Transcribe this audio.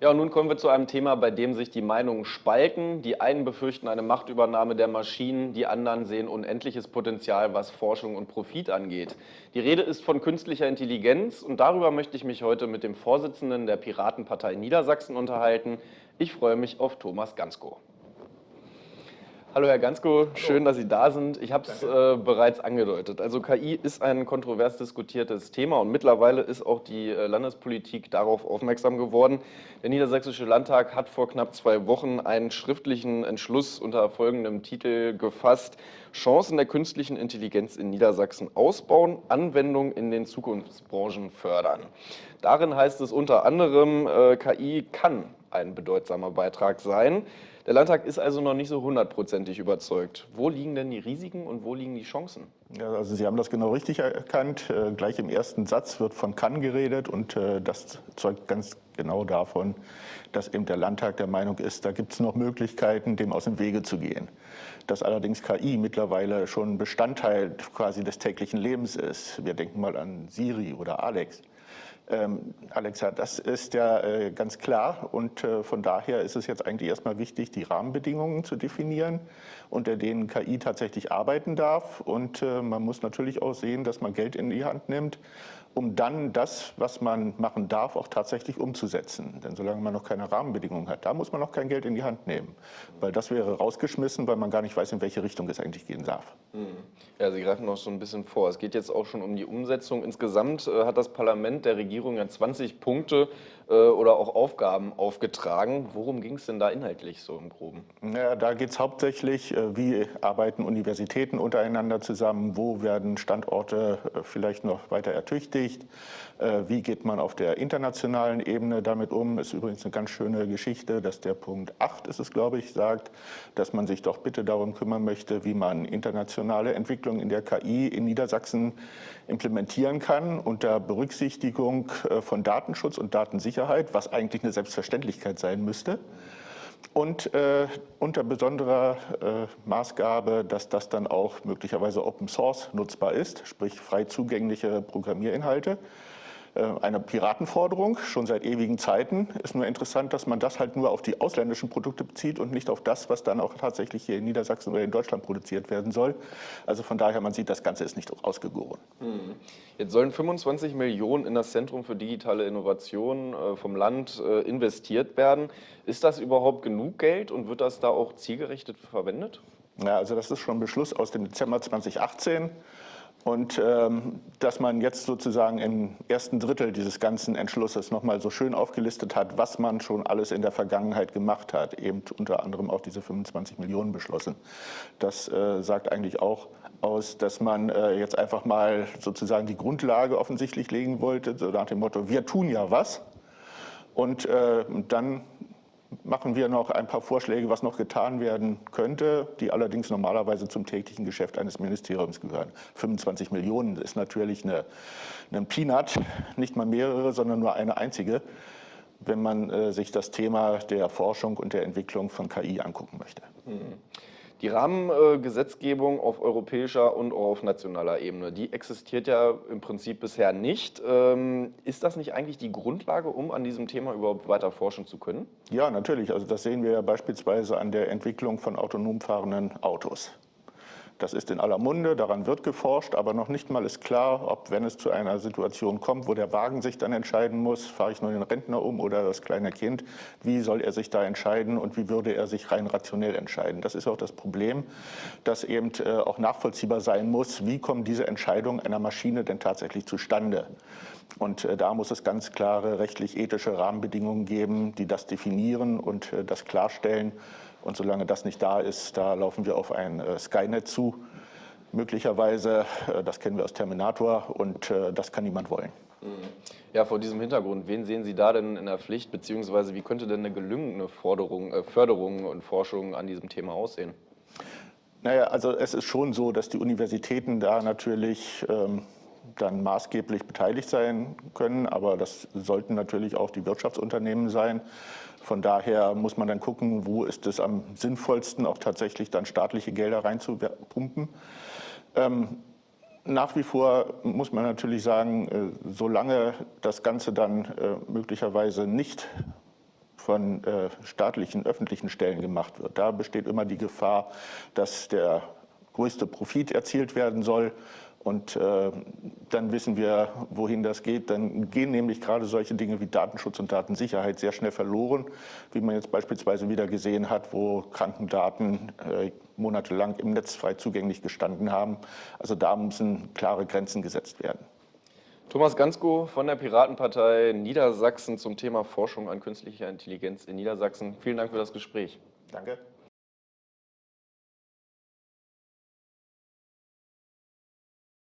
Ja, und nun kommen wir zu einem Thema, bei dem sich die Meinungen spalten. Die einen befürchten eine Machtübernahme der Maschinen, die anderen sehen unendliches Potenzial, was Forschung und Profit angeht. Die Rede ist von künstlicher Intelligenz und darüber möchte ich mich heute mit dem Vorsitzenden der Piratenpartei Niedersachsen unterhalten. Ich freue mich auf Thomas Gansko. Hallo Herr Gansko, schön, dass Sie da sind. Ich habe es äh, bereits angedeutet. Also KI ist ein kontrovers diskutiertes Thema und mittlerweile ist auch die äh, Landespolitik darauf aufmerksam geworden. Der Niedersächsische Landtag hat vor knapp zwei Wochen einen schriftlichen Entschluss unter folgendem Titel gefasst. Chancen der künstlichen Intelligenz in Niedersachsen ausbauen, Anwendung in den Zukunftsbranchen fördern. Darin heißt es unter anderem, äh, KI kann ein bedeutsamer Beitrag sein. Der Landtag ist also noch nicht so hundertprozentig überzeugt. Wo liegen denn die Risiken und wo liegen die Chancen? Ja, also Sie haben das genau richtig erkannt. Äh, gleich im ersten Satz wird von kann geredet und äh, das zeugt ganz genau davon, dass eben der Landtag der Meinung ist, da gibt es noch Möglichkeiten, dem aus dem Wege zu gehen. Dass allerdings KI mittlerweile schon Bestandteil quasi des täglichen Lebens ist. Wir denken mal an Siri oder Alex. Ähm, Alexa, das ist ja äh, ganz klar. Und äh, von daher ist es jetzt eigentlich erstmal wichtig, die Rahmenbedingungen zu definieren, unter denen KI tatsächlich arbeiten darf. Und äh, man muss natürlich auch sehen, dass man Geld in die Hand nimmt, um dann das, was man machen darf, auch tatsächlich umzusetzen. Denn solange man noch keine Rahmenbedingungen hat, da muss man noch kein Geld in die Hand nehmen, weil das wäre rausgeschmissen, weil man gar nicht weiß, in welche Richtung es eigentlich gehen darf. Mhm. Ja, Sie greifen noch so ein bisschen vor. Es geht jetzt auch schon um die Umsetzung. Insgesamt äh, hat das Parlament der Regierung ja 20 Punkte oder auch Aufgaben aufgetragen. Worum ging es denn da inhaltlich so im Groben? Ja, da geht es hauptsächlich, äh, wie arbeiten Universitäten untereinander zusammen, wo werden Standorte äh, vielleicht noch weiter ertüchtigt, wie geht man auf der internationalen Ebene damit um. Ist übrigens eine ganz schöne Geschichte, dass der Punkt 8 ist es, glaube ich, sagt, dass man sich doch bitte darum kümmern möchte, wie man internationale Entwicklung in der KI in Niedersachsen implementieren kann unter Berücksichtigung von Datenschutz und Datensicherheit Sicherheit, was eigentlich eine Selbstverständlichkeit sein müsste. Und äh, unter besonderer äh, Maßgabe, dass das dann auch möglicherweise Open Source nutzbar ist, sprich frei zugängliche Programmierinhalte. Äh, eine Piratenforderung, schon seit ewigen Zeiten. Ist nur interessant, dass man das halt nur auf die ausländischen Produkte bezieht und nicht auf das, was dann auch tatsächlich hier in Niedersachsen oder in Deutschland produziert werden soll. Also von daher, man sieht, das Ganze ist nicht ausgegoren. Hm. Jetzt sollen 25 Millionen in das Zentrum für digitale Innovation äh, vom Land äh, investiert werden. Ist das überhaupt genug Geld und wird das da auch zielgerichtet verwendet? Ja, also das ist schon ein Beschluss aus dem Dezember 2018. Und ähm, dass man jetzt sozusagen im ersten Drittel dieses ganzen Entschlusses nochmal so schön aufgelistet hat, was man schon alles in der Vergangenheit gemacht hat, eben unter anderem auch diese 25 Millionen beschlossen. Das äh, sagt eigentlich auch aus, dass man äh, jetzt einfach mal sozusagen die Grundlage offensichtlich legen wollte, so nach dem Motto, wir tun ja was. Und äh, dann machen wir noch ein paar Vorschläge, was noch getan werden könnte, die allerdings normalerweise zum täglichen Geschäft eines Ministeriums gehören. 25 Millionen ist natürlich eine, ein Peanut, nicht mal mehrere, sondern nur eine einzige, wenn man äh, sich das Thema der Forschung und der Entwicklung von KI angucken möchte. Mhm. Die Rahmengesetzgebung auf europäischer und auf nationaler Ebene, die existiert ja im Prinzip bisher nicht. Ähm, ist das nicht eigentlich die Grundlage, um an diesem Thema überhaupt weiter forschen zu können? Ja, natürlich. Also das sehen wir ja beispielsweise an der Entwicklung von autonom fahrenden Autos. Das ist in aller Munde, daran wird geforscht, aber noch nicht mal ist klar, ob, wenn es zu einer Situation kommt, wo der Wagen sich dann entscheiden muss, fahre ich nur den Rentner um oder das kleine Kind, wie soll er sich da entscheiden und wie würde er sich rein rationell entscheiden. Das ist auch das Problem, dass eben äh, auch nachvollziehbar sein muss, wie kommen diese Entscheidungen einer Maschine denn tatsächlich zustande. Und äh, da muss es ganz klare rechtlich-ethische Rahmenbedingungen geben, die das definieren und äh, das klarstellen. Und solange das nicht da ist, da laufen wir auf ein äh, Skynet zu, möglicherweise. Äh, das kennen wir aus Terminator und äh, das kann niemand wollen. Mhm. Ja, vor diesem Hintergrund, wen sehen Sie da denn in der Pflicht, beziehungsweise wie könnte denn eine gelungene Forderung, äh, Förderung und Forschung an diesem Thema aussehen? Naja, also es ist schon so, dass die Universitäten da natürlich ähm, dann maßgeblich beteiligt sein können, aber das sollten natürlich auch die Wirtschaftsunternehmen sein. Von daher muss man dann gucken, wo ist es am sinnvollsten, auch tatsächlich dann staatliche Gelder reinzupumpen. Ähm, nach wie vor muss man natürlich sagen, äh, solange das Ganze dann äh, möglicherweise nicht von äh, staatlichen, öffentlichen Stellen gemacht wird. Da besteht immer die Gefahr, dass der größte Profit erzielt werden soll und äh, dann wissen wir, wohin das geht. Dann gehen nämlich gerade solche Dinge wie Datenschutz und Datensicherheit sehr schnell verloren, wie man jetzt beispielsweise wieder gesehen hat, wo Krankendaten äh, monatelang im Netz frei zugänglich gestanden haben. Also da müssen klare Grenzen gesetzt werden. Thomas Gansko von der Piratenpartei Niedersachsen zum Thema Forschung an künstlicher Intelligenz in Niedersachsen. Vielen Dank für das Gespräch. Danke.